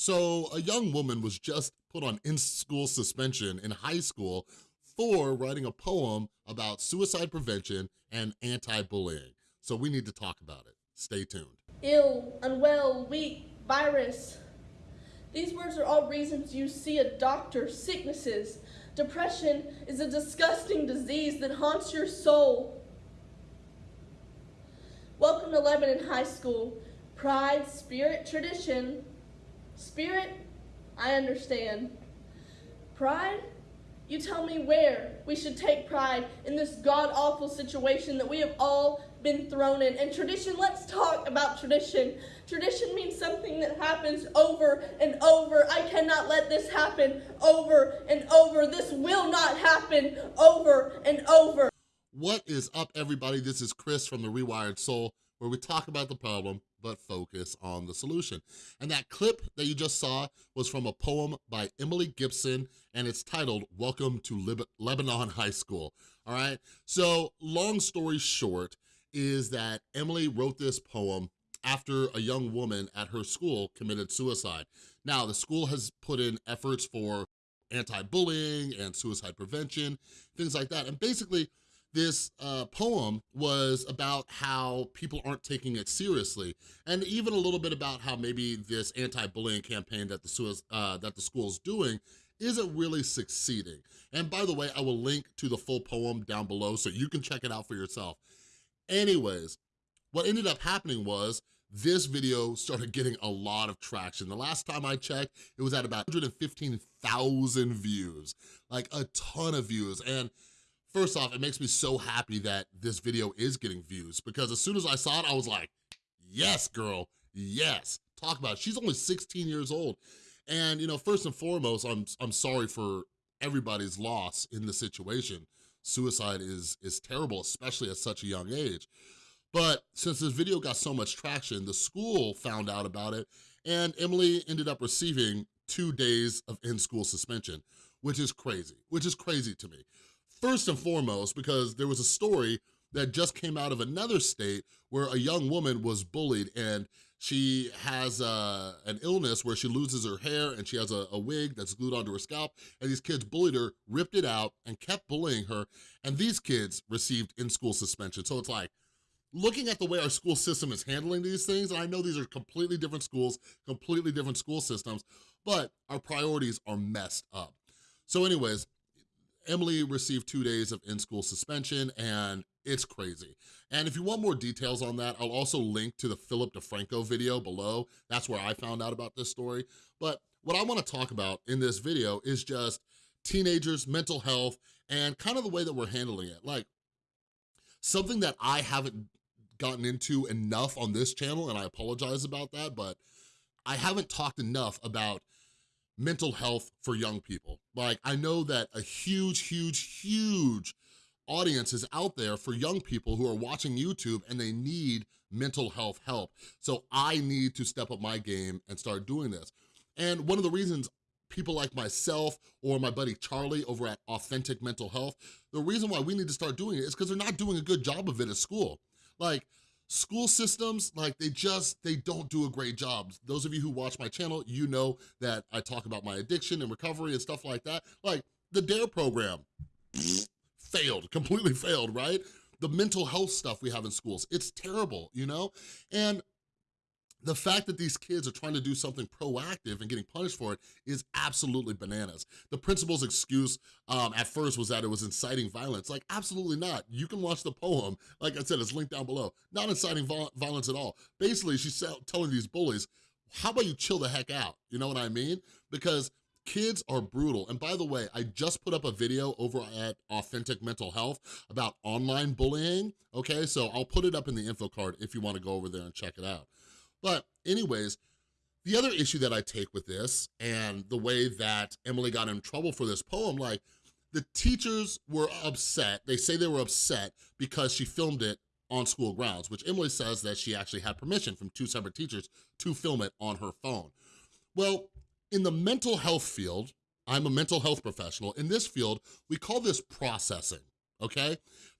So a young woman was just put on in-school suspension in high school for writing a poem about suicide prevention and anti-bullying. So we need to talk about it. Stay tuned. Ill, unwell, weak, virus. These words are all reasons you see a doctor, sicknesses. Depression is a disgusting disease that haunts your soul. Welcome to Lebanon High School. Pride, spirit, tradition. Spirit, I understand. Pride, you tell me where we should take pride in this god-awful situation that we have all been thrown in. And tradition, let's talk about tradition. Tradition means something that happens over and over. I cannot let this happen over and over. This will not happen over and over. What is up, everybody? This is Chris from The Rewired Soul, where we talk about the problem but focus on the solution. And that clip that you just saw was from a poem by Emily Gibson, and it's titled, Welcome to Lib Lebanon High School, all right? So long story short is that Emily wrote this poem after a young woman at her school committed suicide. Now, the school has put in efforts for anti-bullying and suicide prevention, things like that. And basically, this uh, poem was about how people aren't taking it seriously, and even a little bit about how maybe this anti-bullying campaign that the, uh, that the school's doing isn't really succeeding. And by the way, I will link to the full poem down below so you can check it out for yourself. Anyways, what ended up happening was this video started getting a lot of traction. The last time I checked, it was at about 115,000 views, like a ton of views. And First off, it makes me so happy that this video is getting views because as soon as I saw it, I was like, yes, girl, yes. Talk about it. She's only 16 years old. And, you know, first and foremost, I'm, I'm sorry for everybody's loss in the situation. Suicide is, is terrible, especially at such a young age. But since this video got so much traction, the school found out about it and Emily ended up receiving two days of in-school suspension, which is crazy, which is crazy to me. First and foremost, because there was a story that just came out of another state where a young woman was bullied and she has uh, an illness where she loses her hair and she has a, a, wig that's glued onto her scalp and these kids bullied her, ripped it out and kept bullying her and these kids received in-school suspension. So it's like, looking at the way our school system is handling these things, and I know these are completely different schools, completely different school systems, but our priorities are messed up. So anyways, Emily received two days of in-school suspension and it's crazy. And if you want more details on that, I'll also link to the Philip DeFranco video below. That's where I found out about this story. But what I wanna talk about in this video is just teenagers, mental health, and kind of the way that we're handling it. Like, something that I haven't gotten into enough on this channel, and I apologize about that, but I haven't talked enough about mental health for young people. Like, I know that a huge, huge, huge audience is out there for young people who are watching YouTube and they need mental health help. So I need to step up my game and start doing this. And one of the reasons people like myself or my buddy Charlie over at Authentic Mental Health, the reason why we need to start doing it is because they're not doing a good job of it at school. Like, school systems, like they just, they don't do a great job. Those of you who watch my channel, you know that I talk about my addiction and recovery and stuff like that. Like the DARE program, failed, completely failed, right? The mental health stuff we have in schools, it's terrible, you know? And the fact that these kids are trying to do something proactive and getting punished for it is absolutely bananas. The principal's excuse um, at first was that it was inciting violence. Like, absolutely not. You can watch the poem. Like I said, it's linked down below. Not inciting violence at all. Basically, she's telling these bullies, how about you chill the heck out? You know what I mean? Because kids are brutal. And by the way, I just put up a video over at Authentic Mental Health about online bullying, okay? So I'll put it up in the info card if you wanna go over there and check it out. But anyways, the other issue that I take with this and the way that Emily got in trouble for this poem, like the teachers were upset. They say they were upset because she filmed it on school grounds, which Emily says that she actually had permission from two separate teachers to film it on her phone. Well, in the mental health field, I'm a mental health professional. In this field, we call this processing, okay?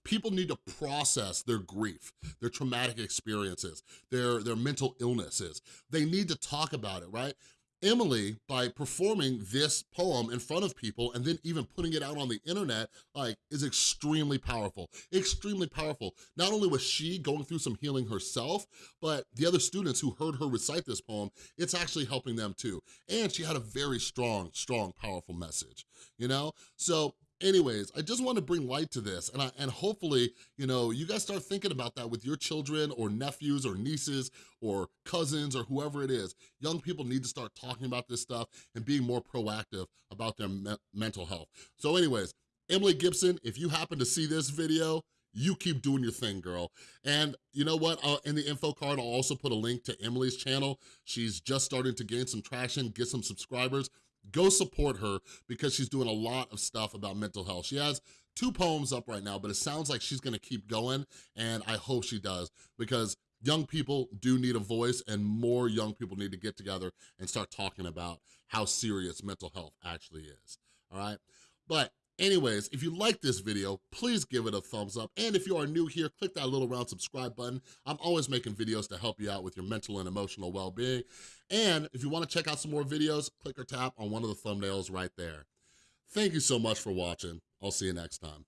people need to process their grief, their traumatic experiences, their, their mental illnesses. They need to talk about it, right? Emily, by performing this poem in front of people and then even putting it out on the internet, like, is extremely powerful, extremely powerful. Not only was she going through some healing herself, but the other students who heard her recite this poem, it's actually helping them too. And she had a very strong, strong, powerful message, you know? So anyways, I just want to bring light to this and, I, and hopefully, you know, you guys start thinking about that with your children or nephews or nieces or cousins or whoever it is. Young people need to start talking about this stuff and being more proactive about their me mental health. So anyways, Emily Gibson, if you happen to see this video, you keep doing your thing, girl. And you know what? Uh, in the info card, I'll also put a link to Emily's channel. She's just starting to gain some traction, get some subscribers go support her because she's doing a lot of stuff about mental health. She has two poems up right now, but it sounds like she's gonna keep going, and I hope she does because young people do need a voice and more young people need to get together and start talking about how serious mental health actually is, all right? But Anyways, if you like this video, please give it a thumbs up. And if you are new here, click that little round subscribe button. I'm always making videos to help you out with your mental and emotional well-being. And if you wanna check out some more videos, click or tap on one of the thumbnails right there. Thank you so much for watching. I'll see you next time.